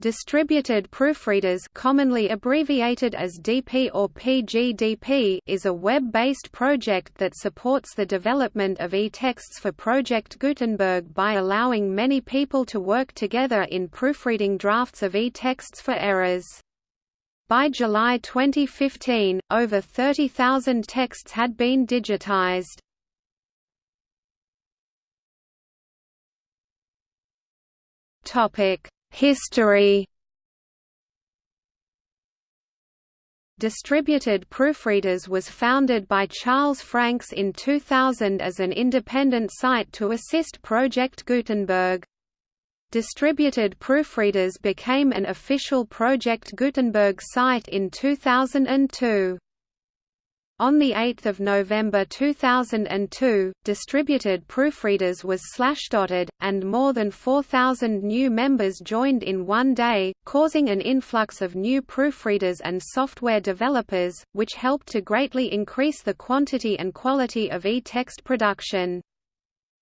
Distributed Proofreaders commonly abbreviated as DP or PGDP is a web-based project that supports the development of e-texts for Project Gutenberg by allowing many people to work together in proofreading drafts of e-texts for errors. By July 2015, over 30,000 texts had been digitized. Topic History Distributed Proofreaders was founded by Charles Franks in 2000 as an independent site to assist Project Gutenberg. Distributed Proofreaders became an official Project Gutenberg site in 2002. On 8 November 2002, distributed proofreaders was slashdotted, and more than 4,000 new members joined in one day, causing an influx of new proofreaders and software developers, which helped to greatly increase the quantity and quality of e-text production.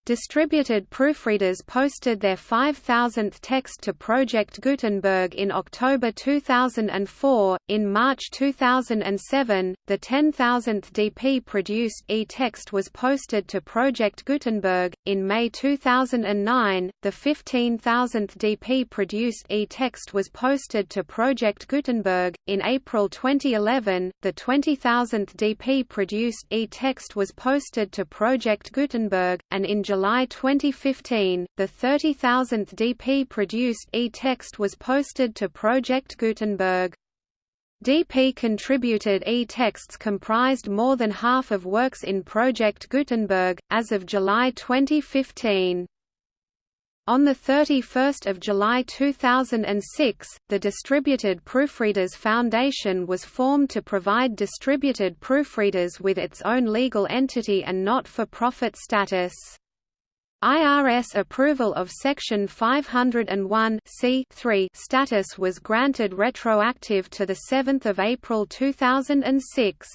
Distributed proofreaders posted their 5,000th text to Project Gutenberg in October 2004. In March 2007, the 10,000th DP produced e text was posted to Project Gutenberg. In May 2009, the 15,000th DP produced e text was posted to Project Gutenberg. In April 2011, the 20,000th DP produced e text was posted to Project Gutenberg, and in July July 2015, the 30,000th DP-produced e-text was posted to Project Gutenberg. DP contributed e-texts comprised more than half of works in Project Gutenberg, as of July 2015. On 31 July 2006, the Distributed Proofreaders Foundation was formed to provide distributed proofreaders with its own legal entity and not-for-profit status. IRS approval of Section 501 status was granted retroactive to 7 April 2006.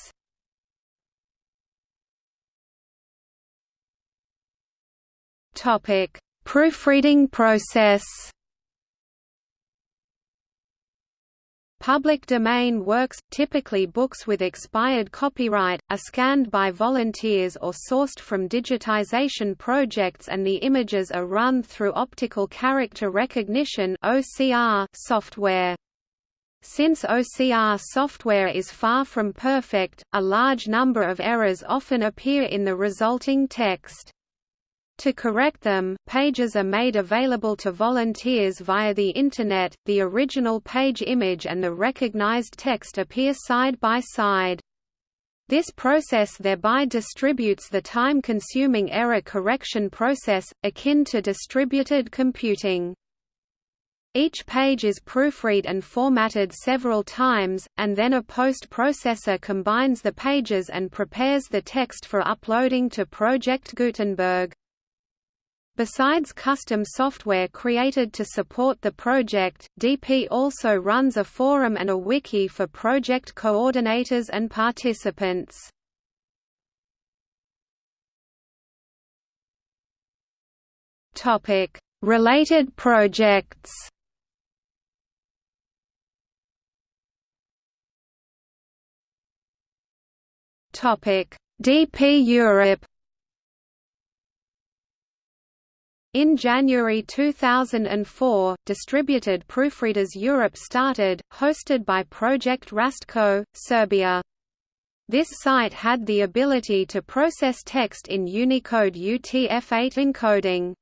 Proofreading process Public domain works, typically books with expired copyright, are scanned by volunteers or sourced from digitization projects and the images are run through optical character recognition software. Since OCR software is far from perfect, a large number of errors often appear in the resulting text. To correct them, pages are made available to volunteers via the Internet, the original page image and the recognized text appear side by side. This process thereby distributes the time-consuming error correction process, akin to distributed computing. Each page is proofread and formatted several times, and then a post-processor combines the pages and prepares the text for uploading to Project Gutenberg. Besides custom software created to support the project, DP also runs a forum and a wiki for project coordinators and participants. Topic: Related projects Topic: DP Europe In January 2004, Distributed Proofreaders Europe started, hosted by Project Rastko, Serbia. This site had the ability to process text in Unicode UTF-8 encoding.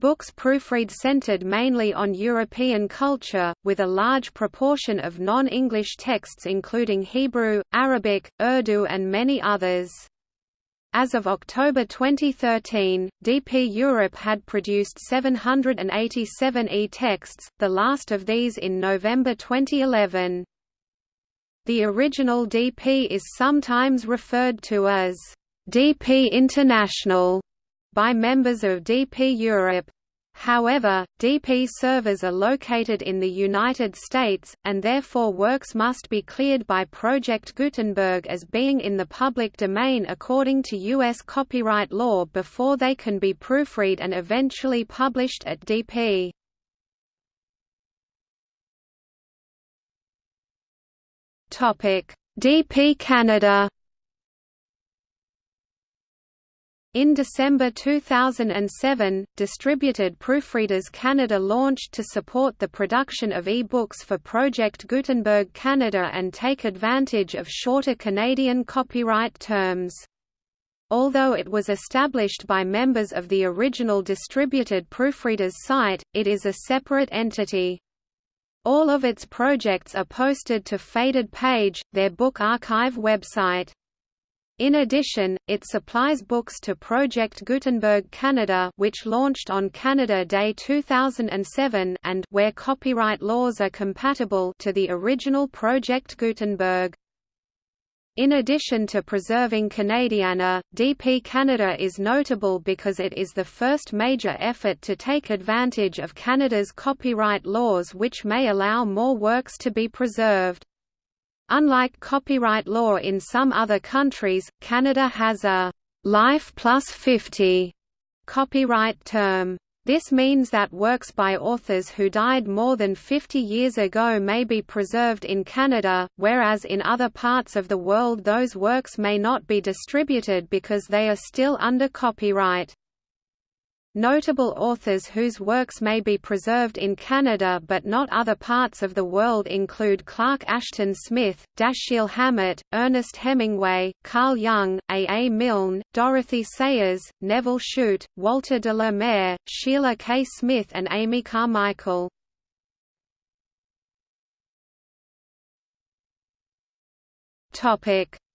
Books proofread centered mainly on European culture, with a large proportion of non-English texts including Hebrew, Arabic, Urdu and many others. As of October 2013, DP Europe had produced 787 e-texts, the last of these in November 2011. The original DP is sometimes referred to as DP International by members of DP Europe. However, DP servers are located in the United States, and therefore works must be cleared by Project Gutenberg as being in the public domain according to U.S. copyright law before they can be proofread and eventually published at DP. DP Canada In December 2007, Distributed Proofreaders Canada launched to support the production of e-books for Project Gutenberg Canada and take advantage of shorter Canadian copyright terms. Although it was established by members of the original Distributed Proofreaders site, it is a separate entity. All of its projects are posted to Faded Page, their book archive website. In addition, it supplies books to Project Gutenberg Canada which launched on Canada Day 2007 and where copyright laws are compatible to the original Project Gutenberg. In addition to preserving Canadiana, DP Canada is notable because it is the first major effort to take advantage of Canada's copyright laws which may allow more works to be preserved. Unlike copyright law in some other countries, Canada has a «life plus 50» copyright term. This means that works by authors who died more than 50 years ago may be preserved in Canada, whereas in other parts of the world those works may not be distributed because they are still under copyright. Notable authors whose works may be preserved in Canada but not other parts of the world include Clark Ashton Smith, Dashiell Hammett, Ernest Hemingway, Carl Jung, A. A. Milne, Dorothy Sayers, Nevil Shute, Walter de la Mare, Sheila Kaye-Smith and Amy Carmichael.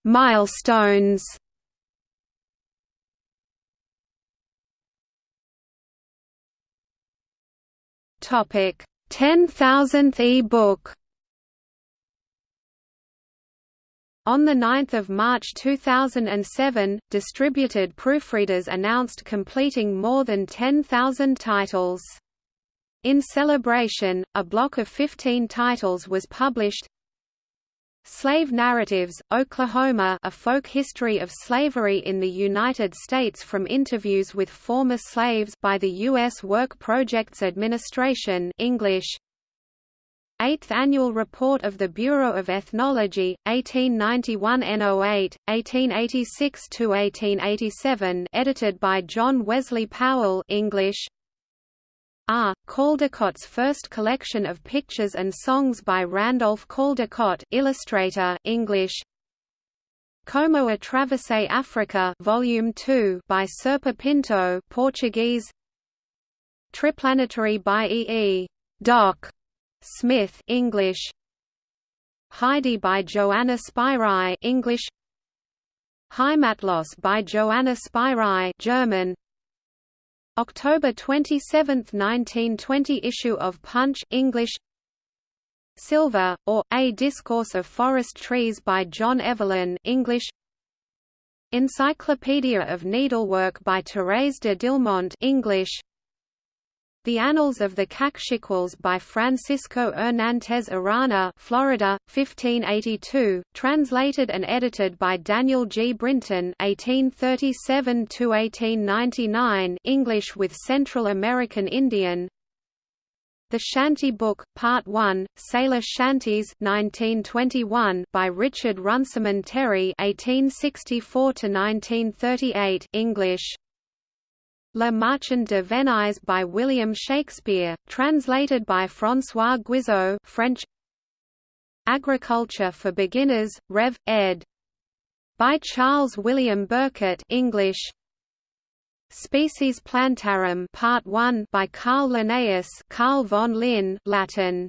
Milestones Topic: 10,000th e-book. On 9 March 2007, distributed proofreaders announced completing more than 10,000 titles. In celebration, a block of 15 titles was published, Slave Narratives, Oklahoma A Folk History of Slavery in the United States from Interviews with Former Slaves by the U.S. Work Projects Administration English. Eighth Annual Report of the Bureau of Ethnology, 1891 N08, 1886–1887 edited by John Wesley Powell English. R. Caldecott's first collection of pictures and songs by Randolph Caldecott, illustrator, English. Como Atravessei Africa, Volume 2, by Serpa Pinto, Portuguese. Triplanetary by E. E. Doc. Smith, English. Heidi by Johanna Spyri, English. Heimatlos by Johanna Spyri, German. October 27, 1920 issue of Punch English. Sylva, or, A Discourse of Forest Trees by John Evelyn English. Encyclopedia of Needlework by Thérèse de Dillmont English the Annals of the Cakchiquels by Francisco Hernández Arana Florida, 1582, translated and edited by Daniel G. Brinton 1837–1899 English with Central American Indian the Shanty Book, Part 1, Sailor Shanties 1921 by Richard Runciman Terry 1864–1938 English Le Marchand de Venise by William Shakespeare, translated by François Guizot French Agriculture for Beginners, Rev. ed. By Charles William Burkett English Species Plantarum Part 1 by Carl Linnaeus Carl von Linné Latin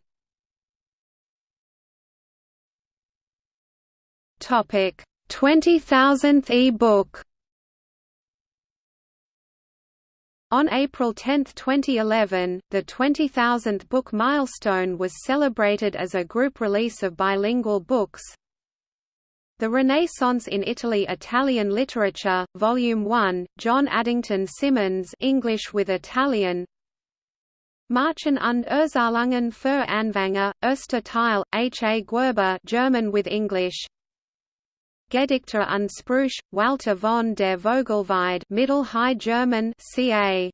Topic 20000th e-book On April 10, 2011, the 20,000th book milestone was celebrated as a group release of bilingual books. The Renaissance in Italy Italian Literature, Volume 1, John Addington Symonds English with Italian Marchen und Erzählungen für Anfänger, Erster Teil, H. A. Guerber German with English Gedichte und Sprüche, Walter von der Vogelweide Middle High German ca.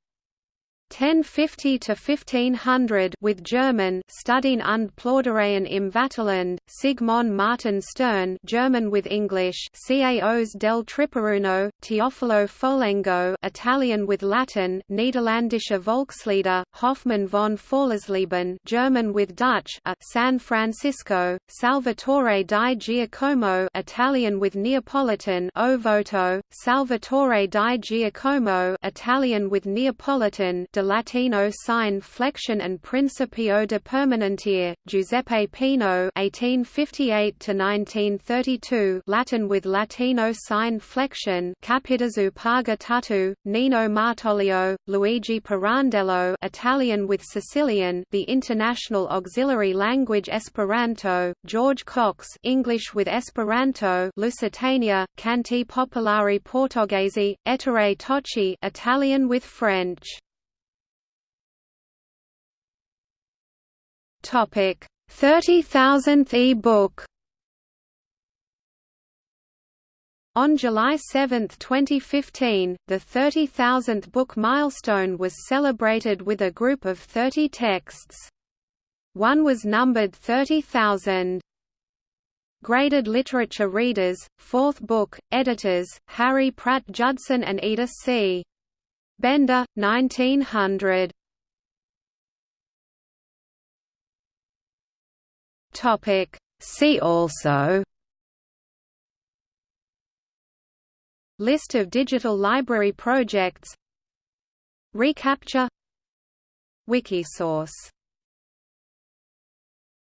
1050 to 1500 with German Studien und Plaudereien im Vaterland Sigmon Martin Stern German with English Caos del Triparuno Teofilo Folengo Italian with Latin Niederländische Volkslieder Hoffmann von Fallersleben German with Dutch a San Francisco Salvatore di Giacomo Italian with Neapolitan O Voto Salvatore di Giacomo Italian with Neapolitan de Latino sine flexione and Principio de Permanentia, Giuseppe Peano (1858–1932), Latin with Latino sine flexione, Cappiddazzu Paga Tuttu, Nino Martoglio, Luigi Pirandello, Italian with Sicilian, the international auxiliary language Esperanto, George Cox, English with Esperanto, Lusitania, Canti Popolari Portoghese, Ettore Tocci, Italian with French. Topic: 30,000th e-book. On July 7, 2015, the 30,000th book milestone was celebrated with a group of 30 texts. One was numbered 30,000. Graded Literature Readers, fourth book, editors, Harry Pratt Judson and Edith C. Bender, 1900. Topic. See also. List of digital library projects. reCAPTCHA. Wikisource